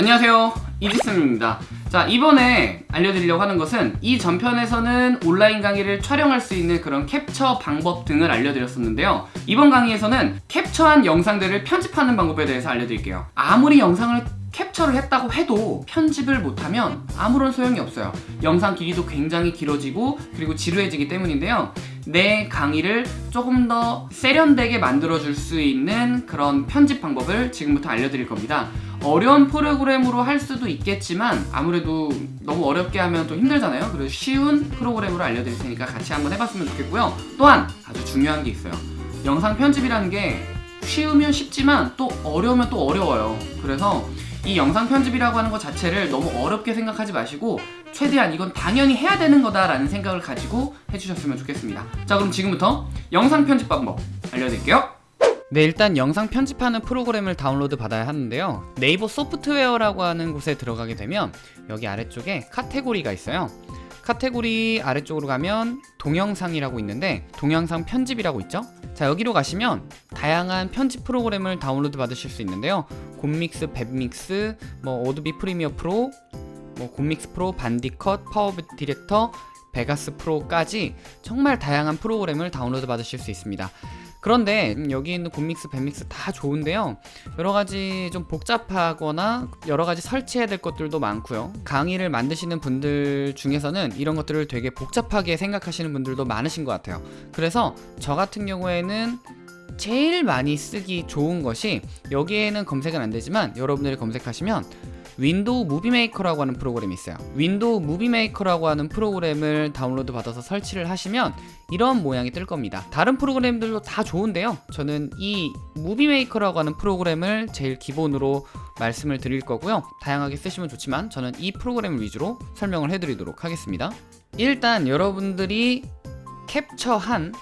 안녕하세요. 이지승입니다. 자 이번에 알려드리려고 하는 것은 이 전편에서는 온라인 강의를 촬영할 수 있는 그런 캡처 방법 등을 알려드렸었는데요. 이번 강의에서는 캡처한 영상들을 편집하는 방법에 대해서 알려드릴게요. 아무리 영상을 캡처를 했다고 해도 편집을 못하면 아무런 소용이 없어요. 영상 길이도 굉장히 길어지고 그리고 지루해지기 때문인데요. 내 강의를 조금 더 세련되게 만들어 줄 수 있는 그런 편집 방법을 지금부터 알려드릴 겁니다 어려운 프로그램으로 할 수도 있겠지만 아무래도 너무 어렵게 하면 또 힘들잖아요. 그래서 쉬운 프로그램으로 알려드릴 테니까 같이 한번 해봤으면 좋겠고요. 또한 아주 중요한 게 있어요. 영상 편집이라는 게 쉬우면 쉽지만 또 어려우면 또 어려워요. 그래서 이 영상 편집이라고 하는 것 자체를 너무 어렵게 생각하지 마시고 최대한 이건 당연히 해야 되는 거다 라는 생각을 가지고 해주셨으면 좋겠습니다. 자 그럼 지금부터 영상 편집 방법 알려드릴게요 네 일단 영상 편집하는 프로그램을 다운로드 받아야 하는데요. 네이버 소프트웨어라고 하는 곳에 들어가게 되면 여기 아래쪽에 카테고리가 있어요. 카테고리 아래쪽으로 가면 동영상이라고 있는데 동영상 편집이라고 있죠? 자 여기로 가시면 다양한 편집 프로그램을 다운로드 받으실 수 있는데요. 곰믹스, 웹믹스, 뭐 어도비 프리미어 프로 뭐 곰믹스 프로, 반디컷, 파워 디렉터, 베가스 프로까지 정말 다양한 프로그램을 다운로드 받으실 수 있습니다 그런데 여기 있는 곰믹스, 밴믹스 다 좋은데요. 여러가지 좀 복잡하거나 여러가지 설치해야 될 것들도 많고요. 강의를 만드시는 분들 중에서는 이런 것들을 되게 복잡하게 생각하시는 분들도 많으신 것 같아요. 그래서 저 같은 경우에는 제일 많이 쓰기 좋은 것이 여기에는 검색은 안되지만 여러분들이 검색하시면 윈도우 무비 메이커라고 하는 프로그램이 있어요. 윈도우 무비 메이커라고 하는 프로그램을 다운로드 받아서 설치를 하시면 이런 모양이 뜰 겁니다. 다른 프로그램들도 다 좋은데요. 저는 이 무비 메이커라고 하는 프로그램을 제일 기본으로 말씀을 드릴 거고요. 다양하게 쓰시면 좋지만 저는 이 프로그램을 위주로 설명을 해드리도록 하겠습니다. 일단 여러분들이 캡처한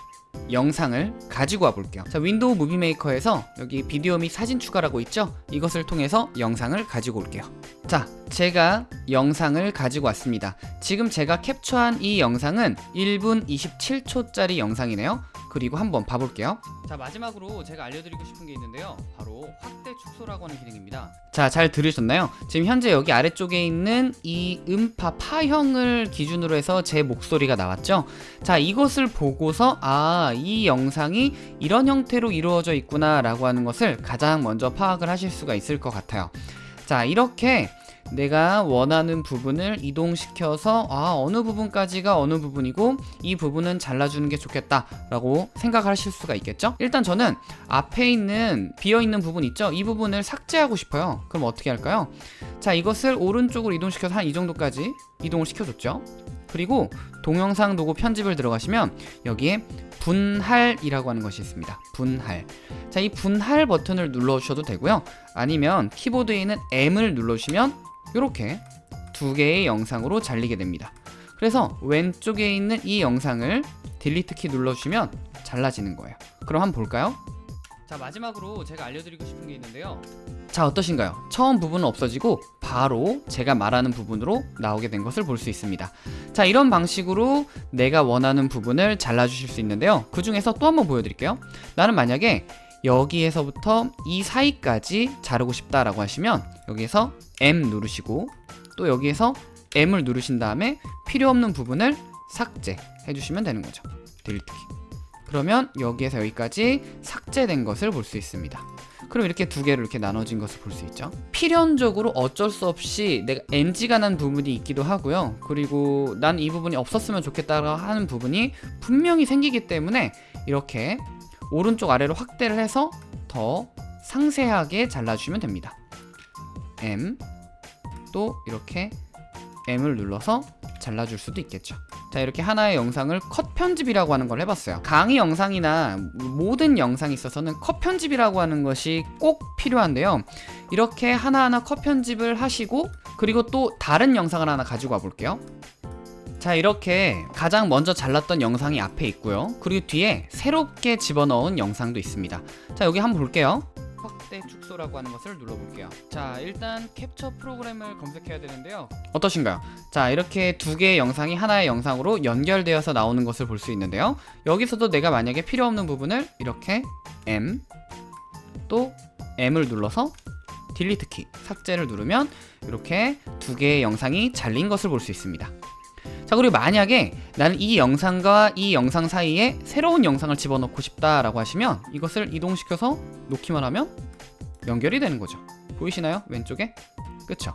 영상을 가지고 와 볼게요. 자 윈도우 무비 메이커에서 여기 비디오 및 사진 추가라고 있죠? 이것을 통해서 영상을 가지고 올게요. 자 제가 영상을 가지고 왔습니다. 지금 제가 캡처한 이 영상은 1분 27초짜리 영상이네요 그리고 한번 봐볼게요. 자 마지막으로 제가 알려드리고 싶은 게 있는데요. 바로 확대 축소라고 하는 기능입니다. 자 잘 들으셨나요? 지금 현재 여기 아래쪽에 있는 이 음파 파형을 기준으로 해서 제 목소리가 나왔죠? 자 이것을 보고서 아 이 영상이 이런 형태로 이루어져 있구나 라고 하는 것을 가장 먼저 파악을 하실 수가 있을 것 같아요 자 이렇게 내가 원하는 부분을 이동시켜서 아 어느 부분까지가 어느 부분이고 이 부분은 잘라주는 게 좋겠다 라고 생각하실 수가 있겠죠? 일단 저는 앞에 있는 비어있는 부분 있죠? 이 부분을 삭제하고 싶어요. 그럼 어떻게 할까요? 자 이것을 오른쪽으로 이동시켜서 한 이 정도까지 이동을 시켜줬죠 그리고 동영상 도구 편집을 들어가시면 여기에 분할이라고 하는 것이 있습니다. 분할. 자 이 분할 버튼을 눌러주셔도 되고요. 아니면 키보드에 있는 M을 눌러주시면 이렇게 두 개의 영상으로 잘리게 됩니다. 그래서 왼쪽에 있는 이 영상을 딜리트 키 눌러주시면 잘라지는 거예요. 그럼 한번 볼까요? 자 마지막으로 제가 알려드리고 싶은 게 있는데요. 자 어떠신가요? 처음 부분은 없어지고 바로 제가 말하는 부분으로 나오게 된 것을 볼 수 있습니다. 자 이런 방식으로 내가 원하는 부분을 잘라 주실 수 있는데요. 그 중에서 또 한번 보여드릴게요. 나는 만약에 여기에서부터 이 사이까지 자르고 싶다 라고 하시면 여기에서 M 누르시고 또 여기에서 M을 누르신 다음에 필요 없는 부분을 삭제 해 주시면 되는 거죠. 딜리트 키 그러면 여기에서 여기까지 삭제된 것을 볼 수 있습니다 그럼 이렇게 두 개로 이렇게 나눠진 것을 볼 수 있죠. 필연적으로 어쩔 수 없이 내가 NG가 난 부분이 있기도 하고요. 그리고 난 이 부분이 없었으면 좋겠다 하는 부분이 분명히 생기기 때문에 이렇게 오른쪽 아래로 확대를 해서 더 상세하게 잘라주시면 됩니다. M 또 이렇게 M을 눌러서 잘라줄 수도 있겠죠 자 이렇게 하나의 영상을 컷 편집이라고 하는 걸 해봤어요. 강의 영상이나 모든 영상이 있어서는 컷 편집이라고 하는 것이 꼭 필요한데요. 이렇게 하나하나 컷 편집을 하시고 그리고 또 다른 영상을 하나 가지고 와 볼게요. 자 이렇게 가장 먼저 잘랐던 영상이 앞에 있고요. 그리고 뒤에 새롭게 집어넣은 영상도 있습니다. 자 여기 한번 볼게요 확대 축소라고 하는 것을 눌러볼게요 자 일단 캡처 프로그램을 검색해야 되는데요 어떠신가요? 자 이렇게 두 개의 영상이 하나의 영상으로 연결되어서 나오는 것을 볼 수 있는데요 여기서도 내가 만약에 필요 없는 부분을 이렇게 M 또 M을 눌러서 딜리트 키 삭제를 누르면 이렇게 두 개의 영상이 잘린 것을 볼 수 있습니다. 자 그리고 만약에 나는 이 영상과 이 영상 사이에 새로운 영상을 집어넣고 싶다라고 하시면 이것을 이동시켜서 놓기만 하면 연결이 되는 거죠. 보이시나요? 왼쪽에? 그쵸?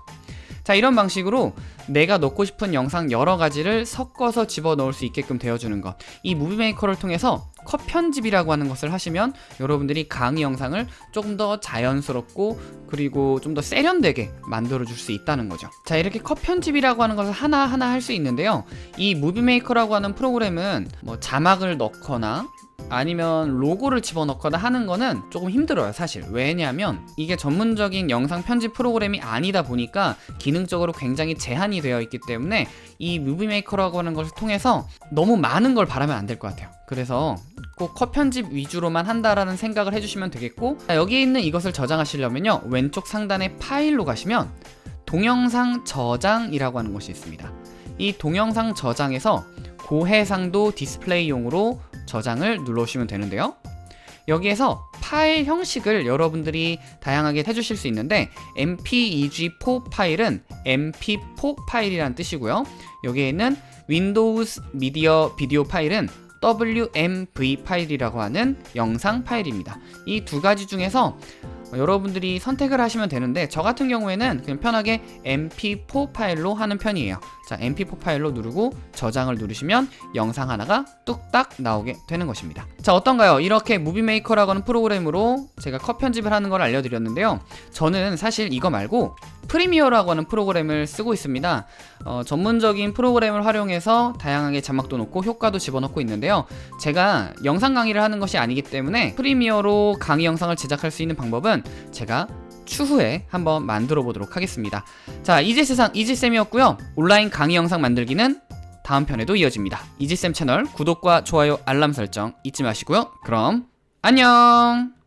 자 이런 방식으로 내가 넣고 싶은 영상 여러 가지를 섞어서 집어넣을 수 있게끔 되어주는 것. 이 무비메이커를 통해서 컷 편집이라고 하는 것을 하시면 여러분들이 강의 영상을 조금 더 자연스럽고 그리고 좀 더 세련되게 만들어 줄 수 있다는 거죠. 자 이렇게 컷 편집이라고 하는 것을 하나하나 할 수 있는데요. 이 무비메이커라고 하는 프로그램은 뭐 자막을 넣거나 아니면 로고를 집어넣거나 하는 거는 조금 힘들어요 사실. 왜냐하면 이게 전문적인 영상 편집 프로그램이 아니다 보니까 기능적으로 굉장히 제한이 되어 있기 때문에 이 무비메이커라고 하는 것을 통해서 너무 많은 걸 바라면 안 될 것 같아요. 그래서 꼭 컷 편집 위주로만 한다라는 생각을 해주시면 되겠고 자, 여기에 있는 이것을 저장하시려면요 왼쪽 상단에 파일로 가시면 동영상 저장이라고 하는 것이 있습니다. 이 동영상 저장에서 고해상도 디스플레이용으로 저장을 눌러주시면 되는데요. 여기에서 파일 형식을 여러분들이 다양하게 해주실 수 있는데 mpeg4 파일은 mp4 파일이라는 뜻이고요. 여기에 있는 Windows Media Video 파일은 WMV 파일이라고 하는 영상 파일입니다. 이 두 가지 중에서 여러분들이 선택을 하시면 되는데 저 같은 경우에는 그냥 편하게 mp4 파일로 하는 편이에요. 자 mp4 파일로 누르고 저장을 누르시면 영상 하나가 뚝딱 나오게 되는 것입니다. 자 어떤가요? 이렇게 무비메이커라고 하는 프로그램으로 제가 컷 편집을 하는 걸 알려드렸는데요. 저는 사실 이거 말고 프리미어라고 하는 프로그램을 쓰고 있습니다. 어, 전문적인 프로그램을 활용해서 다양하게 자막도 넣고 효과도 집어넣고 있는데요. 제가 영상 강의를 하는 것이 아니기 때문에 프리미어로 강의 영상을 제작할 수 있는 방법은 제가 추후에 한번 만들어 보도록 하겠습니다. 자 이지세상 이지쌤이었고요. 온라인 강의 영상 만들기는 다음 편에도 이어집니다. 이지쌤 채널 구독과 좋아요 알람 설정 잊지 마시고요. 그럼 안녕